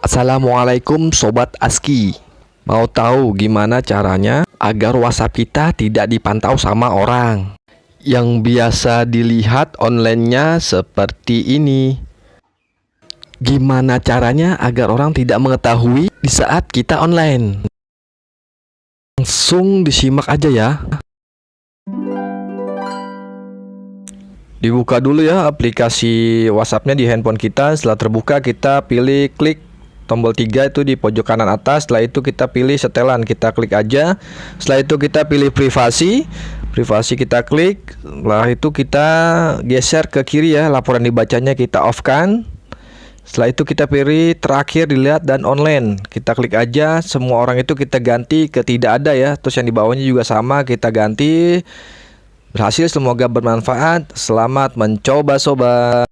Assalamualaikum Sobat ASKI. Mau tahu gimana caranya agar WhatsApp kita tidak dipantau sama orang? Yang biasa dilihat online-nya seperti ini. Gimana caranya agar orang tidak mengetahui di saat kita online? Langsung disimak aja ya. Dibuka dulu ya aplikasi WhatsAppnya di handphone kita. Setelah terbuka kita pilih klik tombol 3 itu di pojok kanan atas. Setelah itu kita pilih setelan kita klik aja. Setelah itu kita pilih privasi. Privasi kita klik. Setelah itu kita geser ke kiri ya laporan dibacanya kita off kan. Setelah itu kita pilih terakhir dilihat dan online. Kita klik aja semua orang itu kita ganti ke tidak ada ya. Terus yang di bawahnya juga sama kita ganti. Berhasil semoga bermanfaat. Selamat mencoba sobat